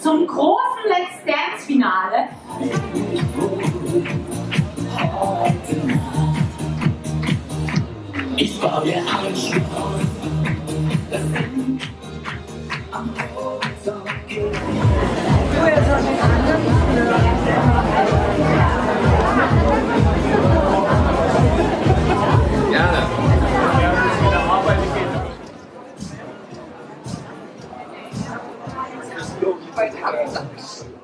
zum großen Let's Dance Finale. Ich war der Anschluss. Gerne. quite happy.